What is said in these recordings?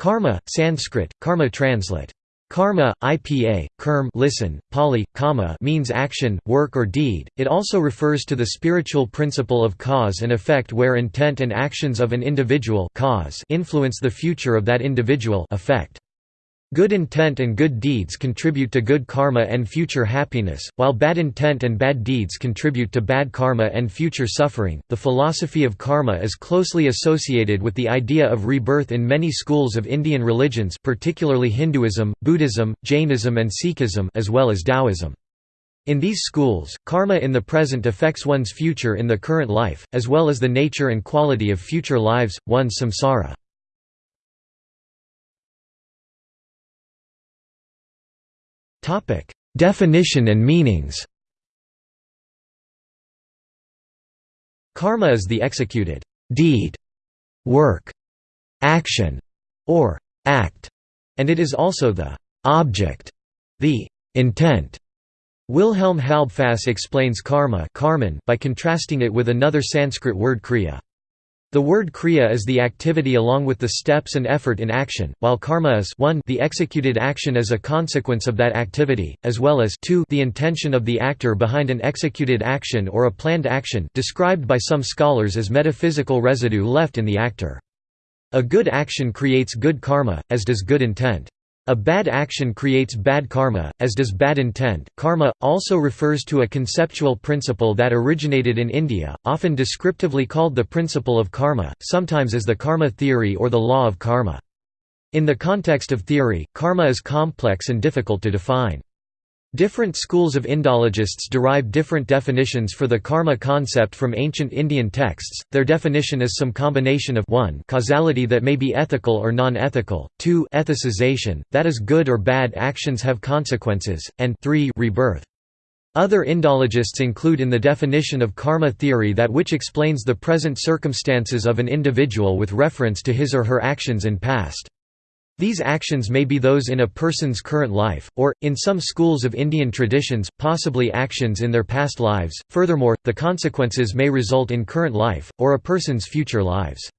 Karma, Sanskrit, karma translate. Karma, IPA, kerm listen, Pali, kamma means action, work or deed. It also refers to the spiritual principle of cause and effect where intent and actions of an individual cause influence the future of that individual effect. Good intent and good deeds contribute to good karma and future happiness, while bad intent and bad deeds contribute to bad karma and future suffering. The philosophy of karma is closely associated with the idea of rebirth in many schools of Indian religions, particularly Hinduism, Buddhism, Jainism, and Sikhism, as well as Taoism. In these schools, karma in the present affects one's future in the current life, as well as the nature and quality of future lives, one's samsara. Topic: Definition and meanings. Karma is the executed deed, work, action, or act, and it is also the object, the intent. Wilhelm Halbfass explains karma by contrasting it with another Sanskrit word kriya. The word kriya is the activity along with the steps and effort in action, while karma is 1 the executed action as a consequence of that activity, as well as 2 the intention of the actor behind an executed action or a planned action described by some scholars as metaphysical residue left in the actor. A good action creates good karma, as does good intent. A bad action creates bad karma, as does bad intent. Karma also refers to a conceptual principle that originated in India, often descriptively called the principle of karma, sometimes as the karma theory or the law of karma. In the context of theory, karma is complex and difficult to define. Different schools of Indologists derive different definitions for the karma concept from ancient Indian texts. Their definition is some combination of 1 causality that may be ethical or non-ethical, 2 ethicization, that is good or bad actions have consequences, and 3 rebirth. Other Indologists include in the definition of karma theory that which explains the present circumstances of an individual with reference to his or her actions in past. These actions may be those in a person's current life, or, in some schools of Indian traditions, possibly actions in their past lives. Furthermore, the consequences may result in current life, or a person's future lives.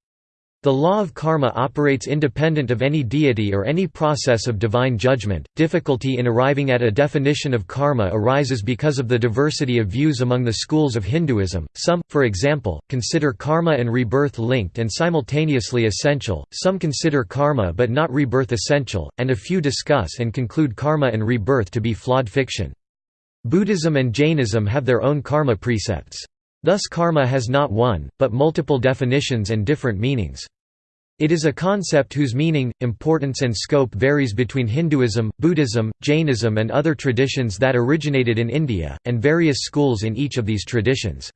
The law of karma operates independent of any deity or any process of divine judgment. Difficulty in arriving at a definition of karma arises because of the diversity of views among the schools of Hinduism. Some, for example, consider karma and rebirth linked and simultaneously essential, some consider karma but not rebirth essential, and a few discuss and conclude karma and rebirth to be flawed fiction. Buddhism and Jainism have their own karma precepts. Thus karma has not one, but multiple definitions and different meanings. It is a concept whose meaning, importance and scope varies between Hinduism, Buddhism, Jainism and other traditions that originated in India, and various schools in each of these traditions.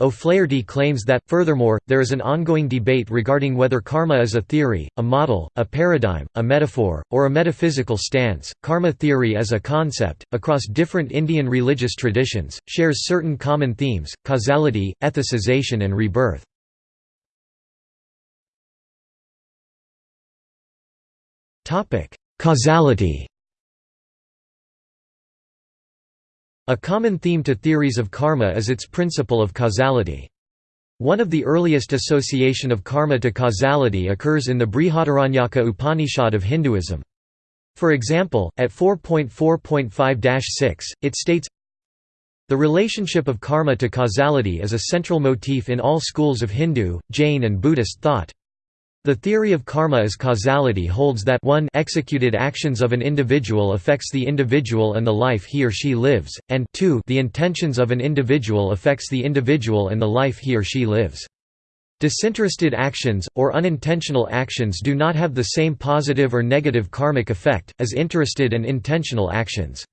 O'Flaherty claims that, furthermore, there is an ongoing debate regarding whether karma is a theory, a model, a paradigm, a metaphor, or a metaphysical stance. Karma theory as a concept, across different Indian religious traditions, shares certain common themes causality, ethicization, and rebirth. Causality A common theme to theories of karma is its principle of causality. One of the earliest association of karma to causality occurs in the Brihadaranyaka Upanishad of Hinduism. For example, at 4.4.5-6, it states, The relationship of karma to causality is a central motif in all schools of Hindu, Jain and Buddhist thought. The theory of karma as causality holds that 1 executed actions of an individual affects the individual and the life he or she lives, and 2 the intentions of an individual affects the individual and the life he or she lives. Disinterested actions, or unintentional actions do not have the same positive or negative karmic effect, as interested and intentional actions.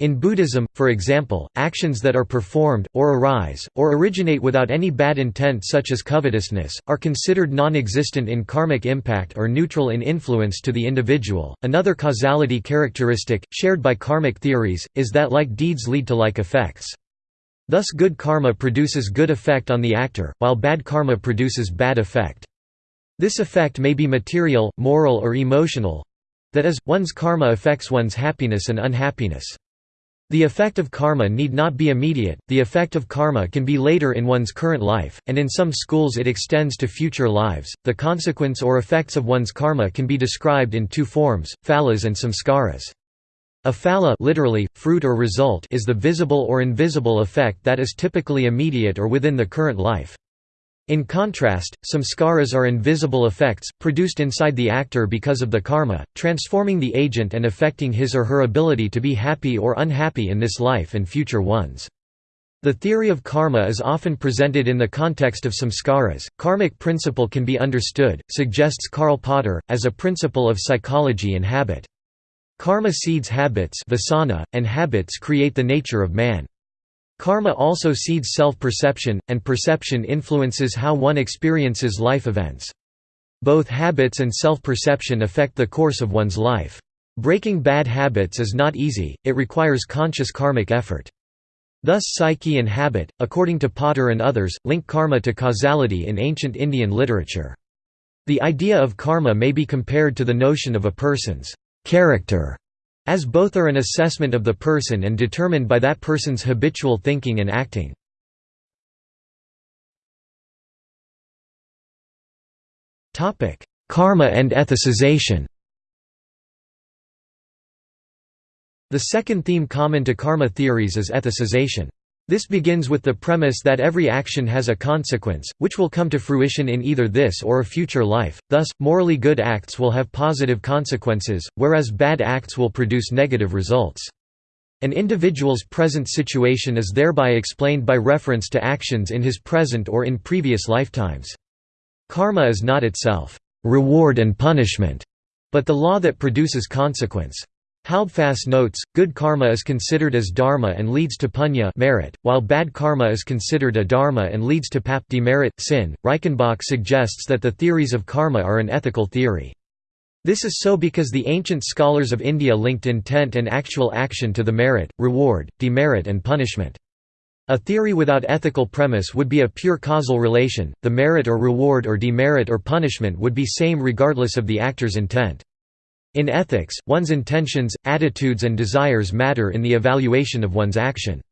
In Buddhism, for example, actions that are performed, or arise, or originate without any bad intent such as covetousness, are considered non-existent in karmic impact or neutral in influence to the individual. Another causality characteristic, shared by karmic theories, is that like deeds lead to like effects. Thus good karma produces good effect on the actor, while bad karma produces bad effect. This effect may be material, moral or emotional—that is, one's karma affects one's happiness and unhappiness. The effect of karma need not be immediate, the effect of karma can be later in one's current life, and in some schools it extends to future lives. The consequence or effects of one's karma can be described in two forms, phalas and samskaras. A phala literally, fruit or result is the visible or invisible effect that is typically immediate or within the current life. In contrast, samskaras are invisible effects, produced inside the actor because of the karma, transforming the agent and affecting his or her ability to be happy or unhappy in this life and future ones. The theory of karma is often presented in the context of samskaras. Karmic principle can be understood, suggests Karl Potter, as a principle of psychology and habit. Karma seeds habits vasana, and habits create the nature of man. Karma also seeds self-perception, and perception influences how one experiences life events. Both habits and self-perception affect the course of one's life. Breaking bad habits is not easy, it requires conscious karmic effort. Thus psyche and habit, according to Potter and others, link karma to causality in ancient Indian literature. The idea of karma may be compared to the notion of a person's character as both are an assessment of the person and determined by that person's habitual thinking and acting. Karma and ethicization The second theme common to karma theories is ethicization. This begins with the premise that every action has a consequence, which will come to fruition in either this or a future life, thus, morally good acts will have positive consequences, whereas bad acts will produce negative results. An individual's present situation is thereby explained by reference to actions in his present or in previous lifetimes. Karma is not itself, reward and punishment, but the law that produces consequence. Halbfass notes, good karma is considered as dharma and leads to punya merit, while bad karma is considered adharma and leads to pap demerit sin. Reichenbach suggests that the theories of karma are an ethical theory. This is so because the ancient scholars of India linked intent and actual action to the merit, reward, demerit and punishment. A theory without ethical premise would be a pure causal relation, the merit or reward or demerit or punishment would be same regardless of the actor's intent. In ethics, one's intentions, attitudes and desires matter in the evaluation of one's action.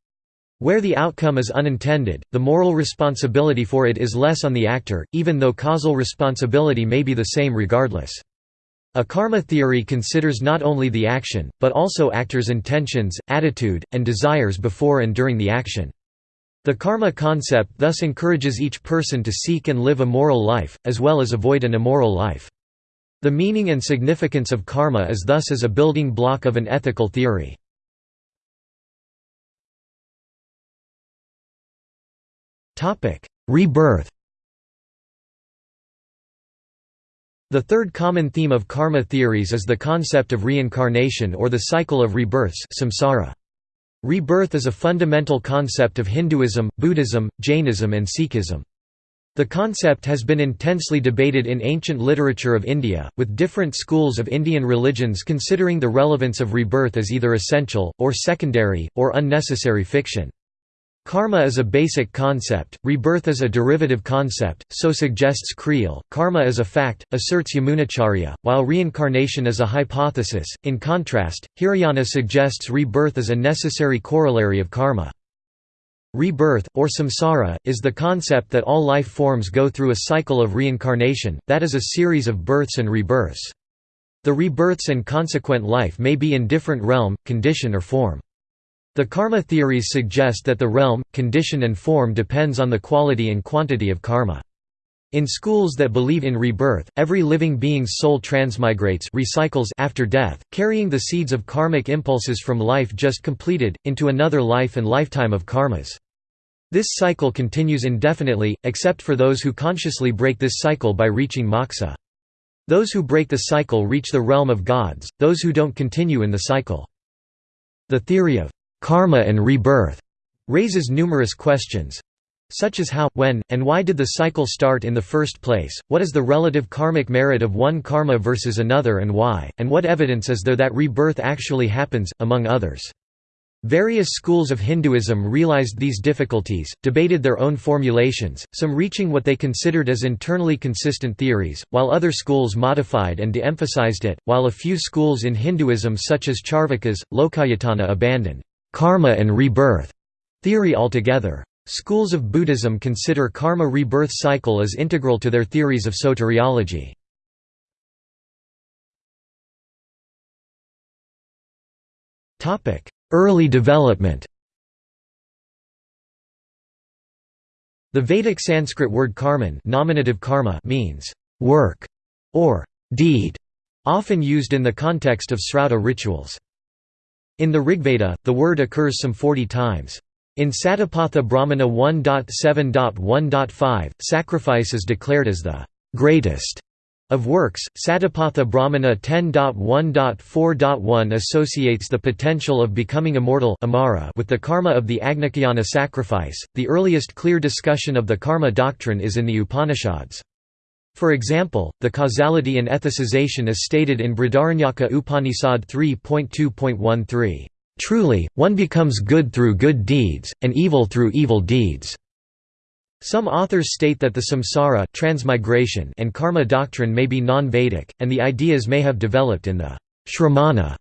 Where the outcome is unintended, the moral responsibility for it is less on the actor, even though causal responsibility may be the same regardless. A karma theory considers not only the action, but also actors' intentions, attitude, and desires before and during the action. The karma concept thus encourages each person to seek and live a moral life, as well as avoid an immoral life. The meaning and significance of karma is thus as a building block of an ethical theory. Rebirth The third common theme of karma theories is the concept of reincarnation or the cycle of rebirths samsara. Rebirth is a fundamental concept of Hinduism, Buddhism, Jainism and Sikhism. The concept has been intensely debated in ancient literature of India, with different schools of Indian religions considering the relevance of rebirth as either essential, or secondary, or unnecessary fiction. Karma is a basic concept, rebirth is a derivative concept, so suggests Creel. Karma is a fact, asserts Yamunacharya, while reincarnation is a hypothesis. In contrast, Hiriyanna suggests rebirth is a necessary corollary of karma. Rebirth, or samsara, is the concept that all life forms go through a cycle of reincarnation, that is a series of births and rebirths. The rebirths and consequent life may be in different realm, condition or form. The karma theories suggest that the realm, condition and form depends on the quality and quantity of karma. In schools that believe in rebirth, every living being's soul transmigrates recycles after death, carrying the seeds of karmic impulses from life just completed, into another life and lifetime of karmas. This cycle continues indefinitely, except for those who consciously break this cycle by reaching moksha. Those who break the cycle reach the realm of gods, those who don't continue in the cycle. The theory of karma and rebirth raises numerous questions such as how, when, and why did the cycle start in the first place, what is the relative karmic merit of one karma versus another and why, and what evidence is there that rebirth actually happens, among others. Various schools of Hinduism realized these difficulties, debated their own formulations, some reaching what they considered as internally consistent theories, while other schools modified and de-emphasized it, while a few schools in Hinduism such as Charvakas, Lokayatana abandoned karma and rebirth theory altogether. Schools of Buddhism consider karma rebirth cycle as integral to their theories of soteriology. Early development The Vedic Sanskrit word karman nominative karma means work or deed, often used in the context of Srauta rituals. In the Rigveda, the word occurs some 40 times. In Satapatha Brahmana 1.7.1.5, sacrifice is declared as the greatest of works, Satapatha Brahmana 10.1.4.1 associates the potential of becoming immortal amara with the karma of the Agnicayana sacrifice. The earliest clear discussion of the karma doctrine is in the Upanishads. For example, the causality and ethicization is stated in Brihadaranyaka Upanishad 3.2.13. Truly, one becomes good through good deeds, and evil through evil deeds. Some authors state that the samsara transmigration and karma doctrine may be non-Vedic, and the ideas may have developed in the Shramana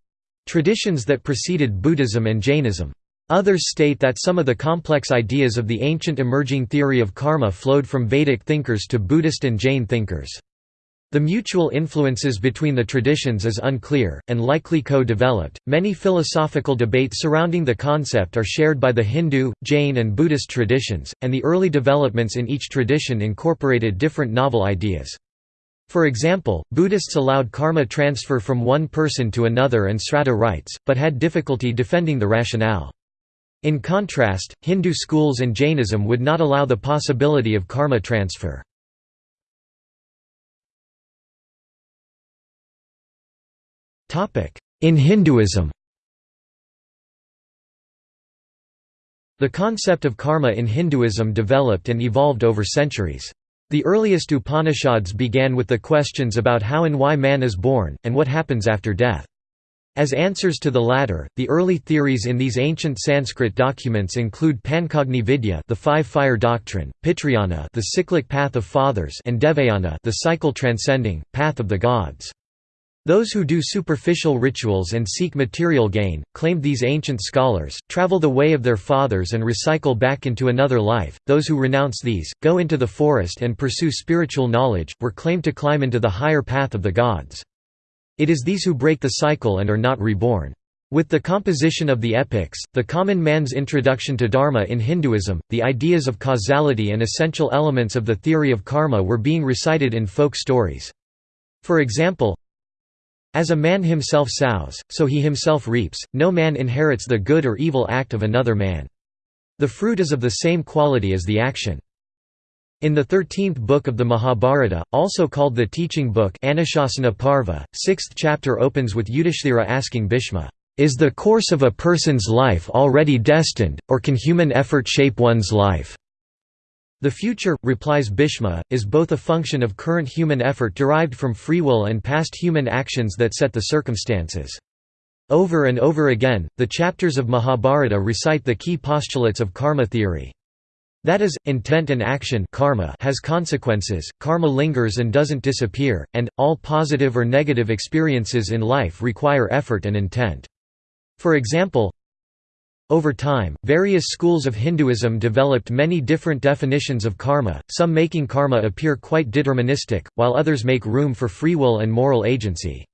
traditions that preceded Buddhism and Jainism. Others state that some of the complex ideas of the ancient emerging theory of karma flowed from Vedic thinkers to Buddhist and Jain thinkers. The mutual influences between the traditions is unclear, and likely co developed. Many philosophical debates surrounding the concept are shared by the Hindu, Jain, and Buddhist traditions, and the early developments in each tradition incorporated different novel ideas. For example, Buddhists allowed karma transfer from one person to another and sraddha rites, but had difficulty defending the rationale. In contrast, Hindu schools and Jainism would not allow the possibility of karma transfer. In Hinduism The concept of karma in Hinduism developed and evolved over centuries. The earliest Upanishads began with the questions about how and why man is born, and what happens after death. As answers to the latter, the early theories in these ancient Sanskrit documents include Pancagni Vidya, the five-fire doctrine, Pitrayana, the cyclic path of fathers, and Devayana, the cycle transcending path of the gods. Those who do superficial rituals and seek material gain, claimed these ancient scholars, travel the way of their fathers and recycle back into another life. Those who renounce these, go into the forest and pursue spiritual knowledge, were claimed to climb into the higher path of the gods. It is these who break the cycle and are not reborn. With the composition of the epics, the common man's introduction to dharma in Hinduism, the ideas of causality and essential elements of the theory of karma were being recited in folk stories. For example, as a man himself sows, so he himself reaps, no man inherits the good or evil act of another man. The fruit is of the same quality as the action. In the thirteenth book of the Mahabharata, also called the Teaching Book Anushasana Parva, sixth chapter opens with Yudhishthira asking Bhishma, "'Is the course of a person's life already destined, or can human effort shape one's life?' The future, replies Bhishma, is both a function of current human effort derived from free will and past human actions that set the circumstances. Over and over again, the chapters of Mahabharata recite the key postulates of karma theory. That is, intent and action karma has consequences, karma lingers and doesn't disappear, and, all positive or negative experiences in life require effort and intent. For example, over time, various schools of Hinduism developed many different definitions of karma, some making karma appear quite deterministic, while others make room for free will and moral agency.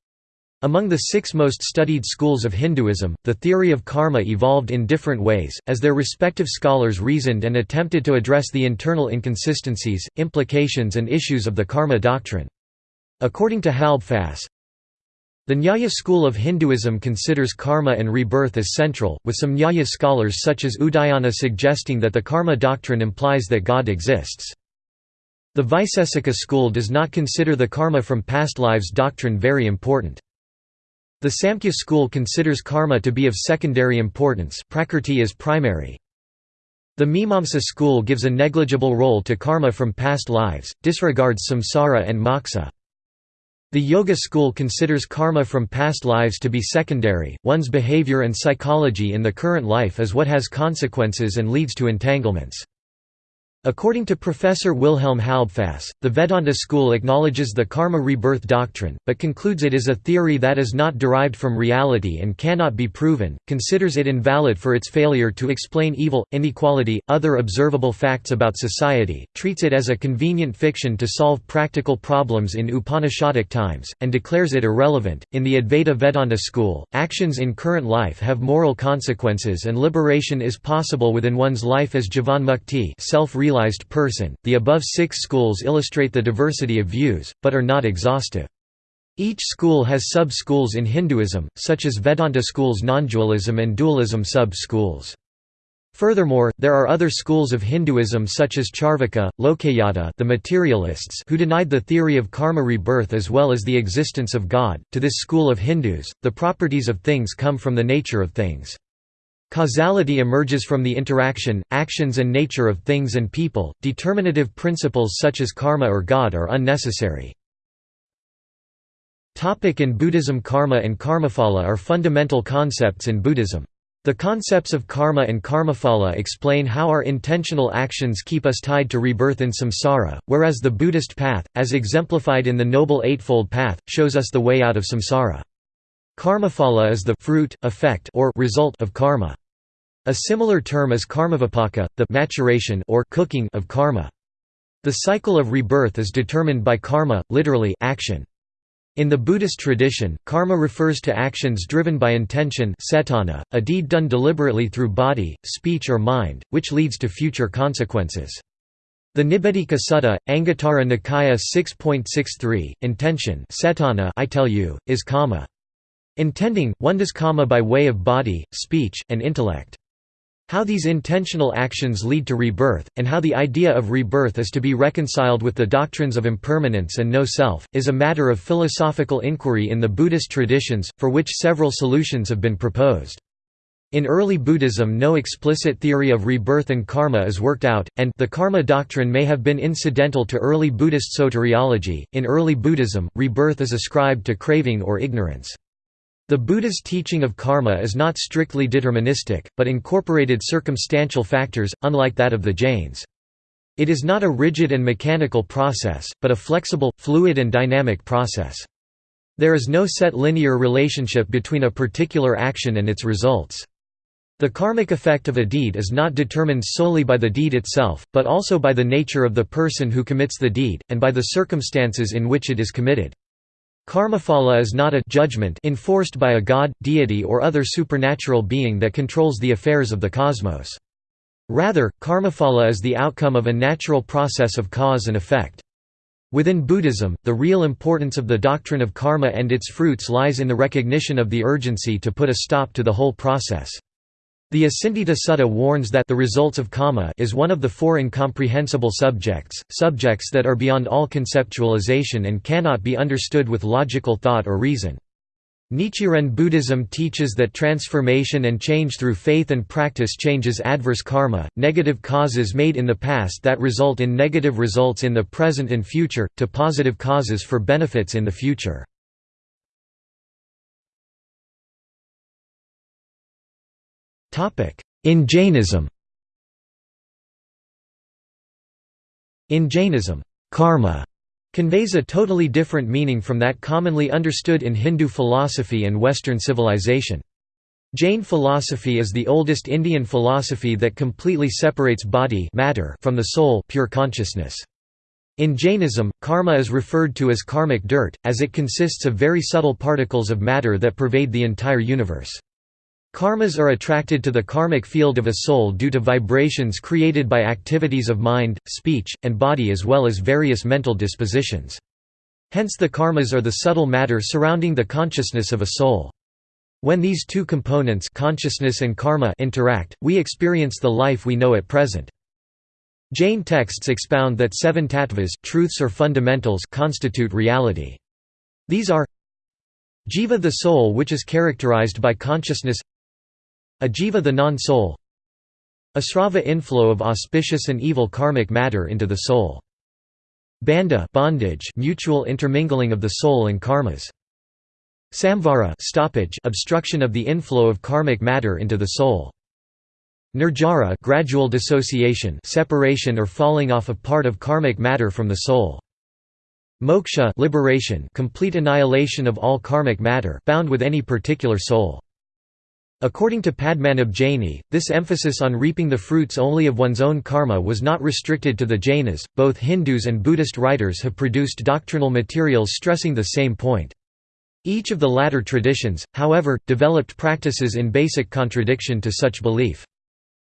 Among the six most studied schools of Hinduism, the theory of karma evolved in different ways, as their respective scholars reasoned and attempted to address the internal inconsistencies, implications and issues of the karma doctrine. According to Halbfass, the Nyaya school of Hinduism considers karma and rebirth as central, with some Nyaya scholars such as Udayana suggesting that the karma doctrine implies that God exists. The Vaisesika school does not consider the karma from past lives doctrine very important. The Samkhya school considers karma to be of secondary importance prakrti is primary. The Mimamsa school gives a negligible role to karma from past lives, disregards samsara and moksha. The Yoga school considers karma from past lives to be secondary, one's behavior and psychology in the current life is what has consequences and leads to entanglements. According to Professor Wilhelm Halbfass, the Vedanta school acknowledges the karma rebirth doctrine, but concludes it is a theory that is not derived from reality and cannot be proven, considers it invalid for its failure to explain evil, inequality, other observable facts about society, treats it as a convenient fiction to solve practical problems in Upanishadic times, and declares it irrelevant. In the Advaita Vedanta school, actions in current life have moral consequences and liberation is possible within one's life as jivanmukti self-realization person. The above six schools illustrate the diversity of views, but are not exhaustive. Each school has sub-schools in Hinduism, such as Vedanta schools non-dualism and dualism sub-schools. Furthermore, there are other schools of Hinduism such as Charvaka, Lokayata the materialists who denied the theory of karma rebirth as well as the existence of God. To this school of Hindus, the properties of things come from the nature of things. Causality emerges from the interaction, actions and nature of things and people, determinative principles such as karma or God are unnecessary. In Buddhism Karma and karmaphala are fundamental concepts in Buddhism. The concepts of karma and karmaphala explain how our intentional actions keep us tied to rebirth in samsara, whereas the Buddhist path, as exemplified in the Noble Eightfold Path, shows us the way out of samsara. Karmaphala is the fruit, effect or result of karma. A similar term is karmavipaka, the maturation or cooking of karma. The cycle of rebirth is determined by karma, literally action. In the Buddhist tradition, karma refers to actions driven by intention cetana, a deed done deliberately through body, speech or mind, which leads to future consequences. The Nibbedhika Sutta, Anguttara Nikaya 6.63, intention cetana I tell you, is kamma. Intending, one does kamma by way of body, speech, and intellect. How these intentional actions lead to rebirth, and how the idea of rebirth is to be reconciled with the doctrines of impermanence and no-self, is a matter of philosophical inquiry in the Buddhist traditions, for which several solutions have been proposed. In early Buddhism no explicit theory of rebirth and karma is worked out, and the karma doctrine may have been incidental to early Buddhist soteriology. In early Buddhism, rebirth is ascribed to craving or ignorance. The Buddha's teaching of karma is not strictly deterministic, but incorporated circumstantial factors, unlike that of the Jains. It is not a rigid and mechanical process, but a flexible, fluid and dynamic process. There is no set linear relationship between a particular action and its results. The karmic effect of a deed is not determined solely by the deed itself, but also by the nature of the person who commits the deed, and by the circumstances in which it is committed. Karmaphala is not a judgment enforced by a god, deity or other supernatural being that controls the affairs of the cosmos. Rather, karmaphala is the outcome of a natural process of cause and effect. Within Buddhism, the real importance of the doctrine of karma and its fruits lies in the recognition of the urgency to put a stop to the whole process. The Acintita Sutta warns that the results of kamma is one of the four incomprehensible subjects, subjects that are beyond all conceptualization and cannot be understood with logical thought or reason. Nichiren Buddhism teaches that transformation and change through faith and practice changes adverse karma, negative causes made in the past that result in negative results in the present and future, to positive causes for benefits in the future. In Jainism In Jainism, karma conveys a totally different meaning from that commonly understood in Hindu philosophy and Western civilization. Jain philosophy is the oldest Indian philosophy that completely separates body matter from the soul pure consciousness. In Jainism, karma is referred to as karmic dirt, as it consists of very subtle particles of matter that pervade the entire universe. Karmas are attracted to the karmic field of a soul due to vibrations created by activities of mind, speech, and body as well as various mental dispositions. Hence the karmas are the subtle matter surrounding the consciousness of a soul. When these two components consciousness and karma interact, we experience the life we know at present. Jain texts expound that seven tattvas truths or fundamentals constitute reality. These are Jiva the soul which is characterized by consciousness Ajiva the non-soul Asrava inflow of auspicious and evil karmic matter into the soul. Bandha bondage mutual intermingling of the soul and karmas. Samvara stoppage obstruction of the inflow of karmic matter into the soul. Nirjara gradual dissociation separation or falling off of part of karmic matter from the soul. Moksha liberation complete annihilation of all karmic matter bound with any particular soul. According to Padmanabh Jaini, this emphasis on reaping the fruits only of one's own karma was not restricted to the Jainas, both Hindus and Buddhist writers have produced doctrinal materials stressing the same point. Each of the latter traditions, however, developed practices in basic contradiction to such belief.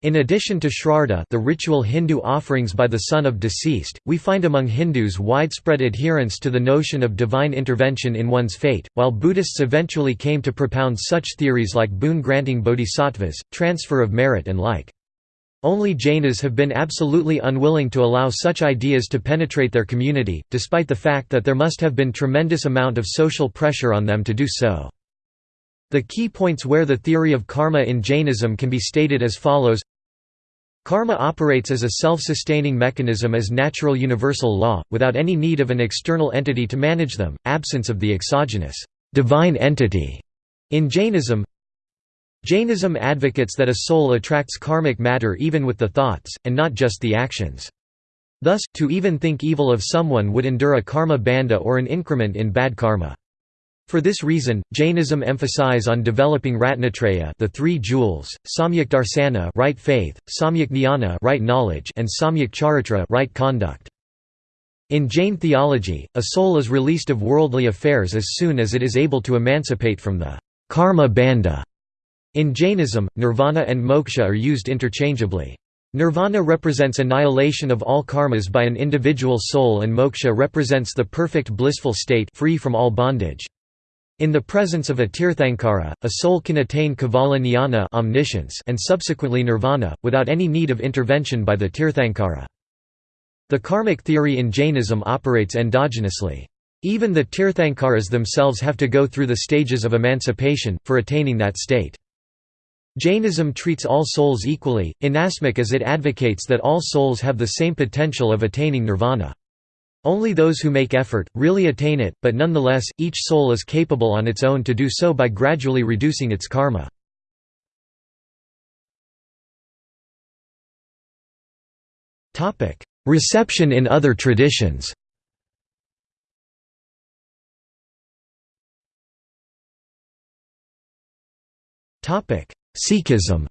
In addition to Shraddha the ritual Hindu offerings by the son of deceased, we find among Hindus widespread adherence to the notion of divine intervention in one's fate, while Buddhists eventually came to propound such theories like boon-granting bodhisattvas, transfer of merit and like. Only Jainas have been absolutely unwilling to allow such ideas to penetrate their community, despite the fact that there must have been tremendous amount of social pressure on them to do so. The key points where the theory of karma in Jainism can be stated as follows Karma operates as a self-sustaining mechanism as natural universal law, without any need of an external entity to manage them, absence of the exogenous divine entity. In Jainism Jainism advocates that a soul attracts karmic matter even with the thoughts, and not just the actions. Thus, to even think evil of someone would endure a karma bandha or an increment in bad karma. For this reason, Jainism emphasize on developing Ratnatraya the three jewels, Samyak Darsana right faith, Samyak Jnana right knowledge and Samyak Charitra right conduct. In Jain theology, a soul is released of worldly affairs as soon as it is able to emancipate from the karma bandha. In Jainism, nirvana and moksha are used interchangeably. Nirvana represents annihilation of all karmas by an individual soul and moksha represents the perfect blissful state free from all bondage. In the presence of a tirthankara, a soul can attain kevala jnana omniscience and subsequently nirvana, without any need of intervention by the tirthankara. The karmic theory in Jainism operates endogenously. Even the tirthankaras themselves have to go through the stages of emancipation, for attaining that state. Jainism treats all souls equally, inasmuch as it advocates that all souls have the same potential of attaining nirvana. Only those who make effort, really attain it, but nonetheless, each soul is capable on its own to do so by gradually reducing its karma. Reception in other traditions Sikhism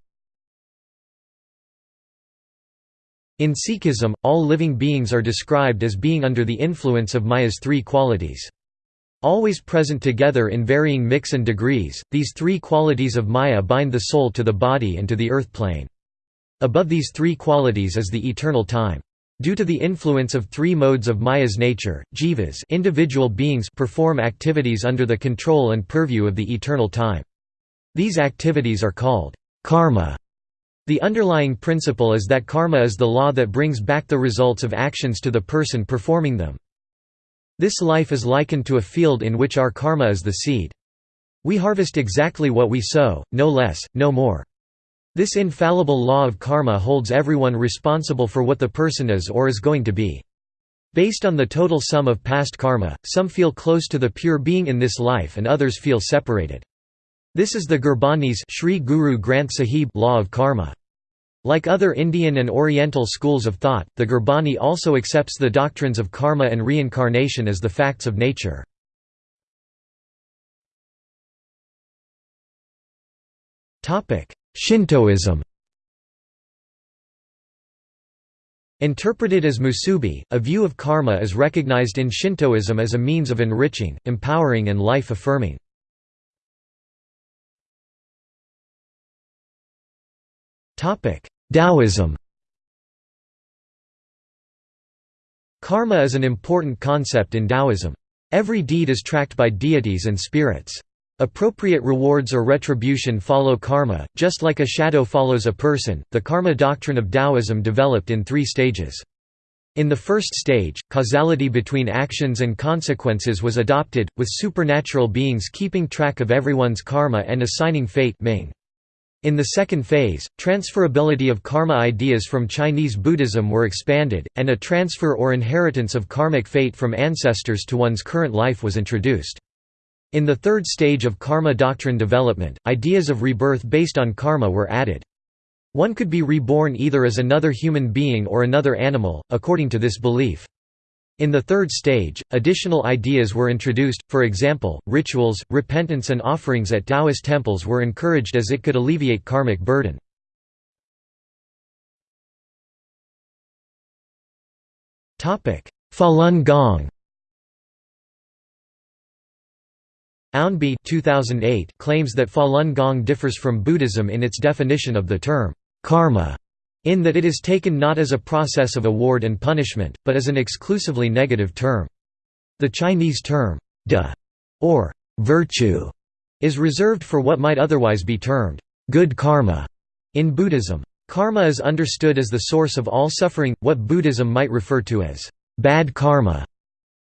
In Sikhism, all living beings are described as being under the influence of Maya's three qualities. Always present together in varying mix and degrees, these three qualities of Maya bind the soul to the body and to the earth plane. Above these three qualities is the eternal time. Due to the influence of three modes of Maya's nature, jivas individual beings perform activities under the control and purview of the eternal time. These activities are called karma the underlying principle is that karma is the law that brings back the results of actions to the person performing them. This life is likened to a field in which our karma is the seed. We harvest exactly what we sow, no less, no more. This infallible law of karma holds everyone responsible for what the person is or is going to be. Based on the total sum of past karma, some feel close to the pure being in this life and others feel separated. This is the Gurbani's Sri Guru Granth Sahib law of karma. Like other Indian and Oriental schools of thought, the Gurbani also accepts the doctrines of karma and reincarnation as the facts of nature. Shintoism Interpreted as musubi, a view of karma is recognized in Shintoism as a means of enriching, empowering and life-affirming. Taoism Karma is an important concept in Taoism. Every deed is tracked by deities and spirits. Appropriate rewards or retribution follow karma, just like a shadow follows a person. The karma doctrine of Taoism developed in three stages. In the first stage, causality between actions and consequences was adopted, with supernatural beings keeping track of everyone's karma and assigning fate Ming. In the second phase, transferability of karma ideas from Chinese Buddhism were expanded, and a transfer or inheritance of karmic fate from ancestors to one's current life was introduced. In the third stage of karma doctrine development, ideas of rebirth based on karma were added. One could be reborn either as another human being or another animal, according to this belief. In the third stage, additional ideas were introduced, for example, rituals, repentance and offerings at Taoist temples were encouraged as it could alleviate karmic burden. Falun Gong Ownby 2008 claims that Falun Gong differs from Buddhism in its definition of the term karma in that it is taken not as a process of award and punishment, but as an exclusively negative term. The Chinese term, de, or virtue, is reserved for what might otherwise be termed good karma in Buddhism. Karma is understood as the source of all suffering, what Buddhism might refer to as bad karma.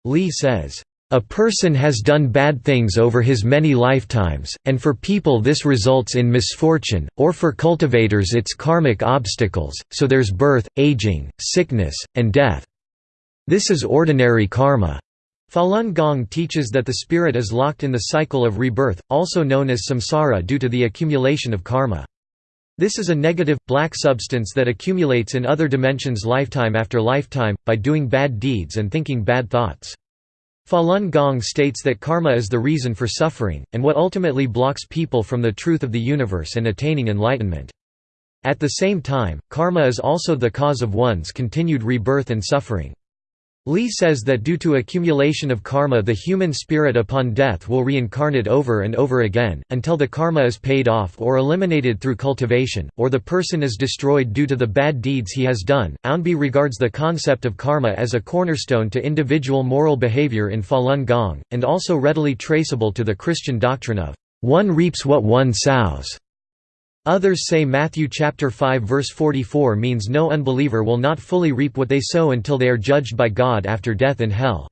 Li says, a person has done bad things over his many lifetimes, and for people this results in misfortune, or for cultivators it's karmic obstacles, so there's birth, aging, sickness, and death. This is ordinary karma. Falun Gong teaches that the spirit is locked in the cycle of rebirth, also known as samsara due to the accumulation of karma. This is a negative, black substance that accumulates in other dimensions lifetime after lifetime, by doing bad deeds and thinking bad thoughts. Falun Gong states that karma is the reason for suffering, and what ultimately blocks people from the truth of the universe and attaining enlightenment. At the same time, karma is also the cause of one's continued rebirth and suffering. Li says that due to accumulation of karma the human spirit upon death will reincarnate over and over again, until the karma is paid off or eliminated through cultivation, or the person is destroyed due to the bad deeds he has done. Ownby regards the concept of karma as a cornerstone to individual moral behavior in Falun Gong, and also readily traceable to the Christian doctrine of, "...one reaps what one sows." Others say Matthew chapter 5 verse 44 means no unbeliever will not fully reap what they sow until they are judged by God after death in hell.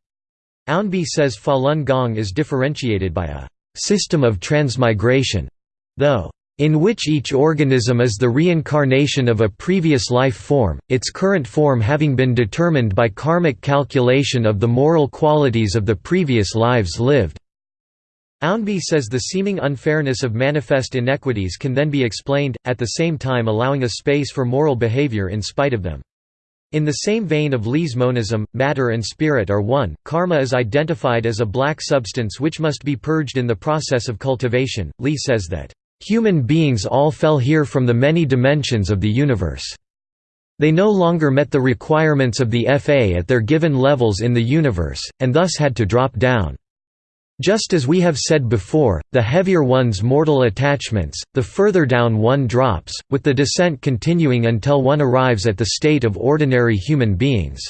Ownby says Falun Gong is differentiated by a system of transmigration, though in which each organism is the reincarnation of a previous life form, its current form having been determined by karmic calculation of the moral qualities of the previous lives lived. Ownby says the seeming unfairness of manifest inequities can then be explained, at the same time allowing a space for moral behavior in spite of them. In the same vein of Li's monism, matter and spirit are one. Karma is identified as a black substance which must be purged in the process of cultivation. Li says that, Human beings all fell here from the many dimensions of the universe. They no longer met the requirements of the FA at their given levels in the universe, and thus had to drop down. Just as we have said before, the heavier one's mortal attachments, the further down one drops, with the descent continuing until one arrives at the state of ordinary human beings.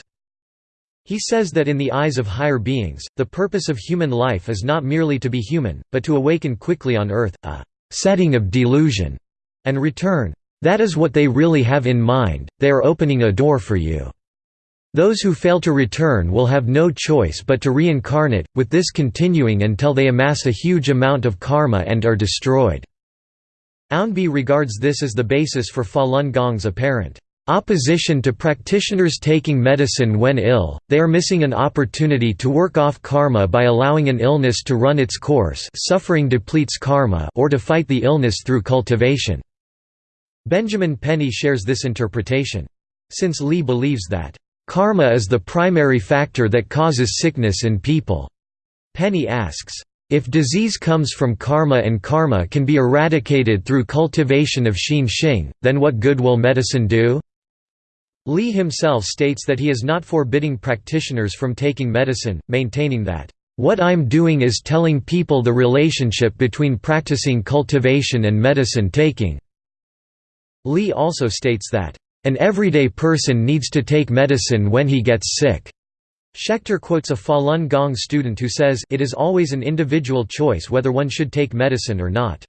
He says that in the eyes of higher beings, the purpose of human life is not merely to be human, but to awaken quickly on earth, a setting of delusion, and return. That is what they really have in mind, they are opening a door for you. Those who fail to return will have no choice but to reincarnate, with this continuing until they amass a huge amount of karma and are destroyed. Ownby regards this as the basis for Falun Gong's apparent opposition to practitioners taking medicine when ill, they are missing an opportunity to work off karma by allowing an illness to run its course suffering depletes karma or to fight the illness through cultivation. Benjamin Penny shares this interpretation. Since Li believes that Karma is the primary factor that causes sickness in people. Penny asks, if disease comes from karma and karma can be eradicated through cultivation of xin xing, then what good will medicine do? Li himself states that he is not forbidding practitioners from taking medicine, maintaining that, "...what I'm doing is telling people the relationship between practicing cultivation and medicine taking." Li also states that, an everyday person needs to take medicine when he gets sick. Schechter quotes a Falun Gong student who says, it is always an individual choice whether one should take medicine or not.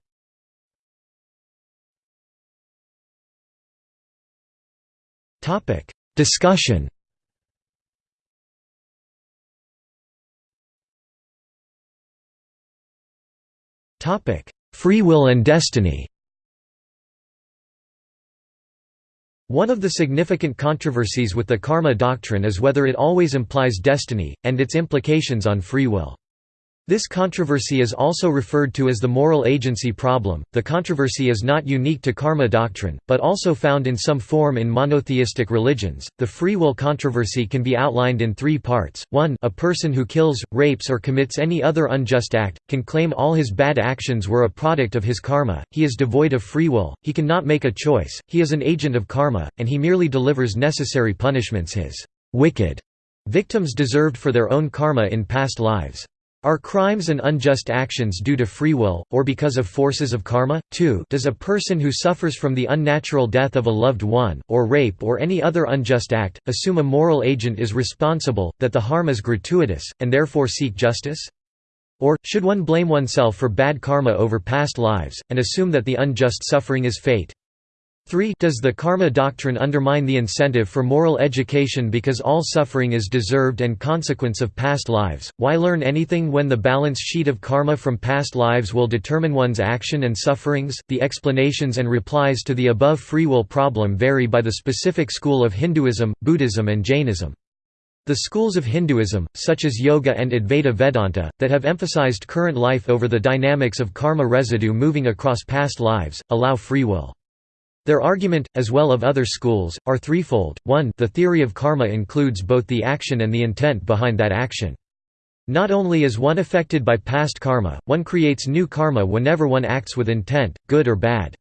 Discussion Free will and destiny One of the significant controversies with the karma doctrine is whether it always implies destiny, and its implications on free will. This controversy is also referred to as the moral agency problem. The controversy is not unique to karma doctrine, but also found in some form in monotheistic religions. The free will controversy can be outlined in three parts. 1. A person who kills, rapes, or commits any other unjust act can claim all his bad actions were a product of his karma, he is devoid of free will, he cannot make a choice, he is an agent of karma, and he merely delivers necessary punishments his wicked victims deserved for their own karma in past lives. Are crimes and unjust actions due to free will, or because of forces of karma? 2 Does a person who suffers from the unnatural death of a loved one, or rape or any other unjust act, assume a moral agent is responsible, that the harm is gratuitous, and therefore seek justice? Or, should one blame oneself for bad karma over past lives, and assume that the unjust suffering is fate? 3 Does the karma doctrine undermine the incentive for moral education because all suffering is deserved and consequence of past lives? Why learn anything when the balance sheet of karma from past lives will determine one's action and sufferings? The explanations and replies to the above free will problem vary by the specific school of Hinduism, Buddhism, and Jainism. The schools of Hinduism, such as Yoga and Advaita Vedanta, that have emphasized current life over the dynamics of karma residue moving across past lives, allow free will. Their argument, as well of other schools, are threefold. 1 The theory of karma includes both the action and the intent behind that action. Not only is one affected by past karma, one creates new karma whenever one acts with intent, good or bad.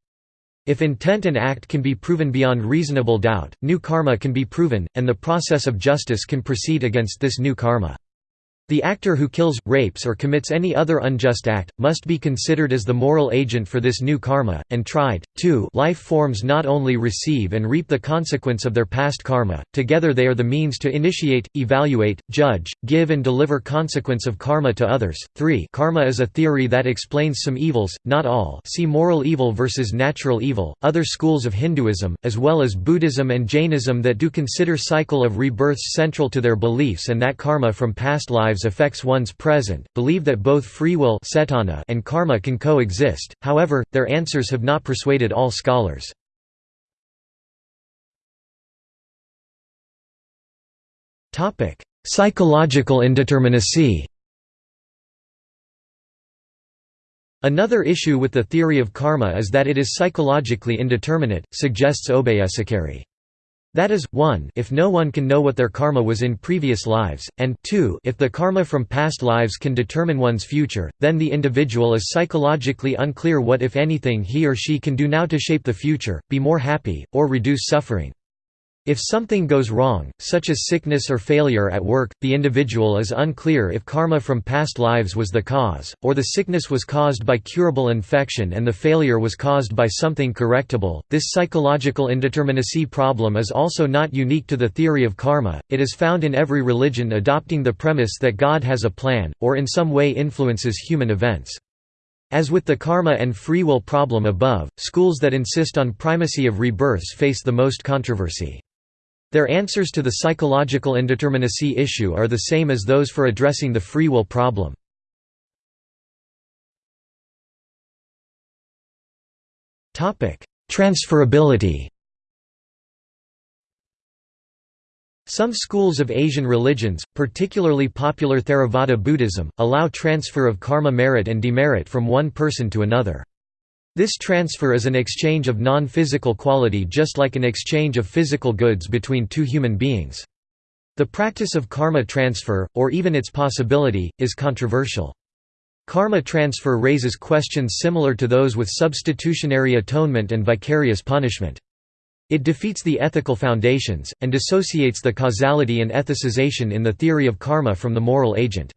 If intent and act can be proven beyond reasonable doubt, new karma can be proven, and the process of justice can proceed against this new karma. The actor who kills, rapes or commits any other unjust act, must be considered as the moral agent for this new karma, and tried. 2 Life forms not only receive and reap the consequence of their past karma, together they are the means to initiate, evaluate, judge, give and deliver consequence of karma to others. 3 Karma is a theory that explains some evils, not all see moral evil versus natural evil. Other schools of Hinduism, as well as Buddhism and Jainism that do consider cycle of rebirths central to their beliefs and that karma from past lives lives affects one's present, believe that both free will and karma can coexist, however, their answers have not persuaded all scholars. Psychological indeterminacy Another issue with the theory of karma is that it is psychologically indeterminate, suggests Obeyesekere. That is, 1 if no one can know what their karma was in previous lives, and 2 if the karma from past lives can determine one's future, then the individual is psychologically unclear what if anything he or she can do now to shape the future, be more happy, or reduce suffering. If something goes wrong, such as sickness or failure at work, the individual is unclear if karma from past lives was the cause, or the sickness was caused by curable infection and the failure was caused by something correctable. This psychological indeterminacy problem is also not unique to the theory of karma, it is found in every religion adopting the premise that God has a plan, or in some way influences human events. As with the karma and free will problem above, schools that insist on primacy of rebirths face the most controversy. Their answers to the psychological indeterminacy issue are the same as those for addressing the free will problem. Transferability Some schools of Asian religions, particularly popular Theravada Buddhism, allow transfer of karma merit and demerit from one person to another. This transfer is an exchange of non-physical quality just like an exchange of physical goods between two human beings. The practice of karma transfer, or even its possibility, is controversial. Karma transfer raises questions similar to those with substitutionary atonement and vicarious punishment. It defeats the ethical foundations, and dissociates the causality and ethicization in the theory of karma from the moral agent.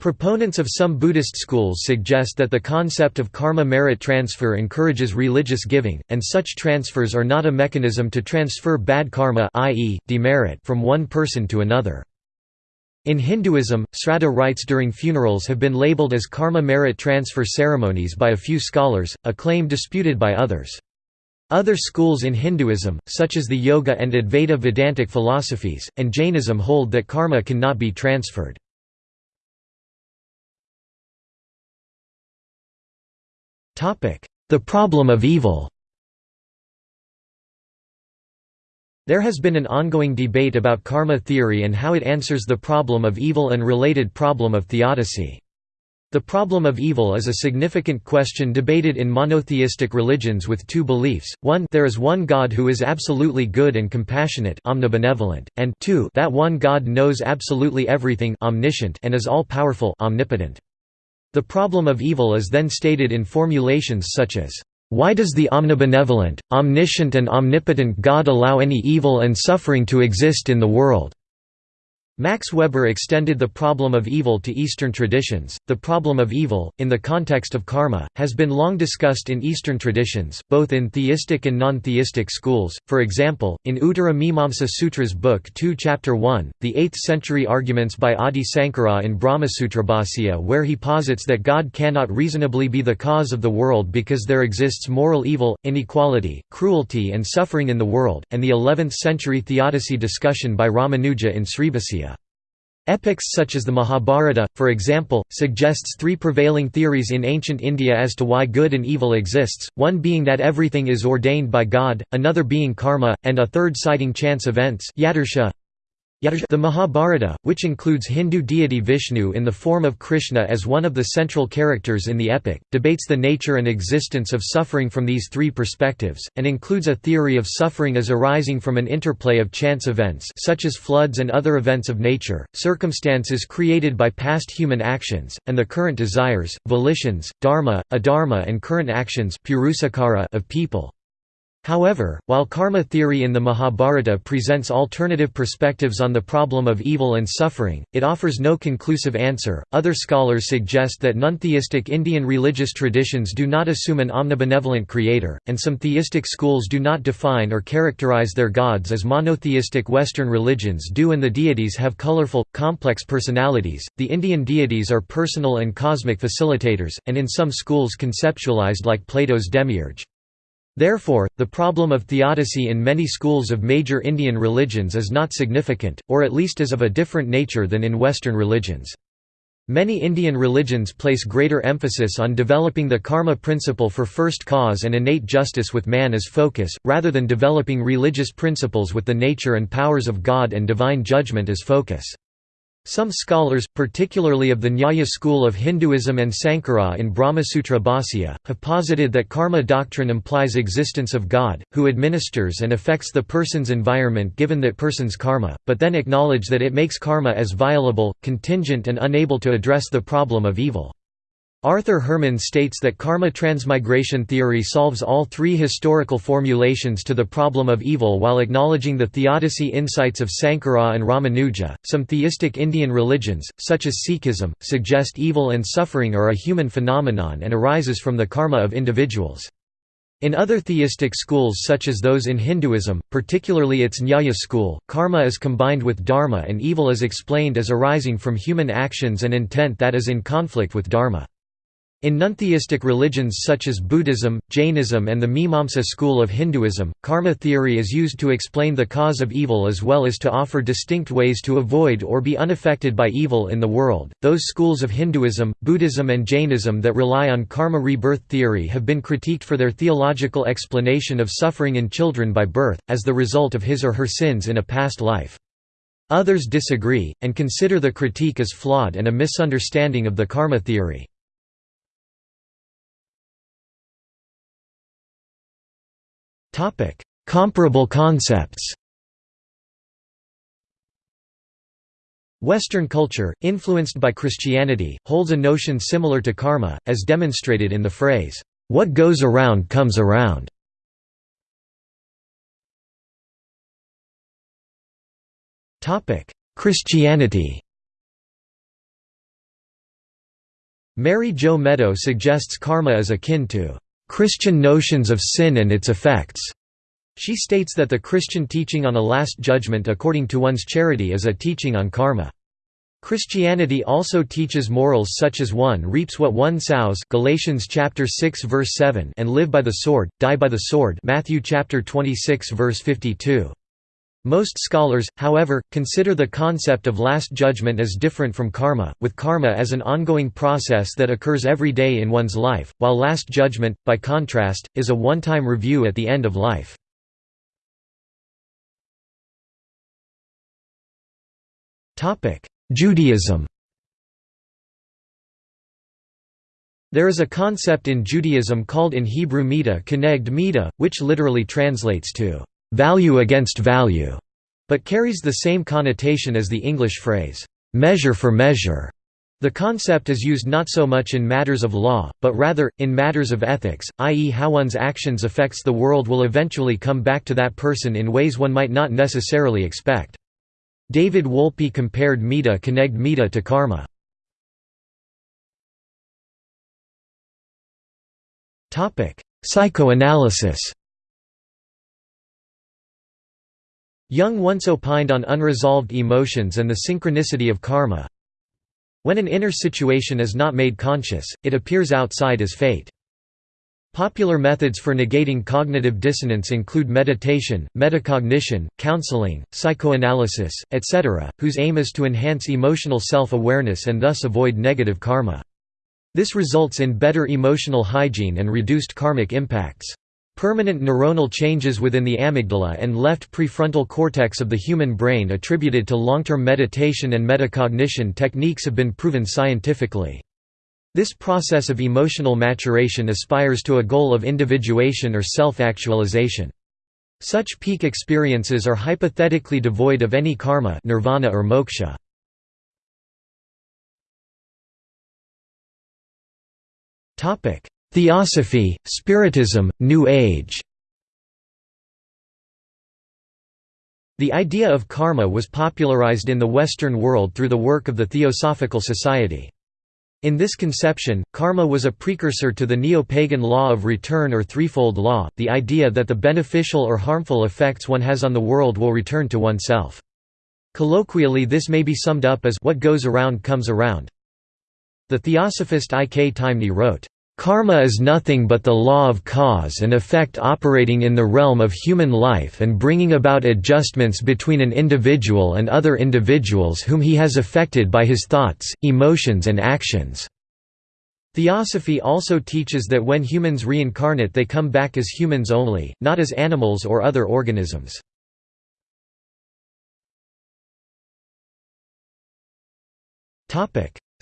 Proponents of some Buddhist schools suggest that the concept of karma merit transfer encourages religious giving, and such transfers are not a mechanism to transfer bad karma i.e., demerit from one person to another. In Hinduism, sraddha rites during funerals have been labeled as karma merit transfer ceremonies by a few scholars, a claim disputed by others. Other schools in Hinduism, such as the Yoga and Advaita Vedantic philosophies, and Jainism hold that karma cannot be transferred. The problem of evil There has been an ongoing debate about karma theory and how it answers the problem of evil and related problem of theodicy. The problem of evil is a significant question debated in monotheistic religions with two beliefs, one there is one God who is absolutely good and compassionate omnibenevolent, and two that one God knows absolutely everything omniscient and is all-powerful omnipotent. The problem of evil is then stated in formulations such as, "...why does the omnibenevolent, omniscient and omnipotent God allow any evil and suffering to exist in the world?" Max Weber extended the problem of evil to Eastern traditions. The problem of evil, in the context of karma, has been long discussed in Eastern traditions, both in theistic and non theistic schools. For example, in Uttara Mimamsa Sutras Book 2, Chapter 1, the 8th century arguments by Adi Sankara in Brahmasutrabhasya, where he posits that God cannot reasonably be the cause of the world because there exists moral evil, inequality, cruelty, and suffering in the world, and the 11th century theodicy discussion by Ramanuja in Sribhasya. Epics such as the Mahabharata, for example, suggests three prevailing theories in ancient India as to why good and evil exists, one being that everything is ordained by God, another being karma, and a third citing chance events the Mahabharata, which includes Hindu deity Vishnu in the form of Krishna as one of the central characters in the epic, debates the nature and existence of suffering from these three perspectives, and includes a theory of suffering as arising from an interplay of chance events such as floods and other events of nature, circumstances created by past human actions, and the current desires, volitions, dharma, adharma and current actions of people. However, while karma theory in the Mahabharata presents alternative perspectives on the problem of evil and suffering, it offers no conclusive answer. Other scholars suggest that non-theistic Indian religious traditions do not assume an omnibenevolent creator, and some theistic schools do not define or characterize their gods as monotheistic Western religions do, and the deities have colorful, complex personalities. The Indian deities are personal and cosmic facilitators, and in some schools conceptualized like Plato's demiurge. Therefore, the problem of theodicy in many schools of major Indian religions is not significant, or at least is of a different nature than in Western religions. Many Indian religions place greater emphasis on developing the karma principle for first cause and innate justice with man as focus, rather than developing religious principles with the nature and powers of God and divine judgment as focus. Some scholars, particularly of the Nyaya school of Hinduism and Sankara in Brahmasutra Bhasya, have posited that karma doctrine implies existence of God, who administers and affects the person's environment given that person's karma, but then acknowledge that it makes karma as violable, contingent and unable to address the problem of evil. Arthur Herman states that karma transmigration theory solves all three historical formulations to the problem of evil while acknowledging the theodicy insights of Sankara and Ramanuja. Some theistic Indian religions, such as Sikhism, suggest evil and suffering are a human phenomenon and arises from the karma of individuals. In other theistic schools such as those in Hinduism, particularly its Nyaya school, karma is combined with dharma and evil is explained as arising from human actions and intent that is in conflict with dharma. In nontheistic religions such as Buddhism, Jainism and the Mimamsa school of Hinduism, karma theory is used to explain the cause of evil as well as to offer distinct ways to avoid or be unaffected by evil in the world. Those schools of Hinduism, Buddhism and Jainism that rely on karma rebirth theory have been critiqued for their theological explanation of suffering in children by birth, as the result of his or her sins in a past life. Others disagree, and consider the critique as flawed and a misunderstanding of the karma theory. Comparable concepts. Western culture, influenced by Christianity, holds a notion similar to karma, as demonstrated in the phrase, "'What goes around comes around'". Christianity. Mary Jo Meadow suggests karma is akin to Christian notions of sin and its effects. She states that the Christian teaching on a last judgment according to one's charity is a teaching on karma. Christianity also teaches morals such as one reaps what one sows Galatians chapter 6 verse 7 and live by the sword, die by the sword Matthew chapter 26 verse 52. Most scholars, however, consider the concept of last judgment as different from karma, with karma as an ongoing process that occurs every day in one's life, while last judgment, by contrast, is a one-time review at the end of life. Judaism There is a concept in Judaism called in Hebrew mita keneged mita, which literally translates to value against value, but carries the same connotation as the English phrase measure for measure. The concept is used not so much in matters of law, but rather, in matters of ethics, i.e. how one's actions affects the world will eventually come back to that person in ways one might not necessarily expect. David Wolpe compared mita keneged mita to karma. Psychoanalysis Jung once opined on unresolved emotions and the synchronicity of karma. When an inner situation is not made conscious, it appears outside as fate. Popular methods for negating cognitive dissonance include meditation, metacognition, counseling, psychoanalysis, etc., whose aim is to enhance emotional self-awareness and thus avoid negative karma. This results in better emotional hygiene and reduced karmic impacts. Permanent neuronal changes within the amygdala and left prefrontal cortex of the human brain attributed to long-term meditation and metacognition techniques have been proven scientifically. This process of emotional maturation aspires to a goal of individuation or self-actualization. Such peak experiences are hypothetically devoid of any karma nirvana or moksha. Theosophy, Spiritism, New Age The idea of karma was popularized in the Western world through the work of the Theosophical Society. In this conception, karma was a precursor to the neo-pagan law of return or threefold law, the idea that the beneficial or harmful effects one has on the world will return to oneself. Colloquially this may be summed up as what goes around comes around. The theosophist I. K. Taimni wrote, Karma is nothing but the law of cause and effect operating in the realm of human life and bringing about adjustments between an individual and other individuals whom he has affected by his thoughts, emotions and actions. Theosophy also teaches that when humans reincarnate they come back as humans only, not as animals or other organisms.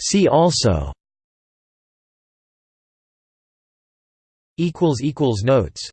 See also Notes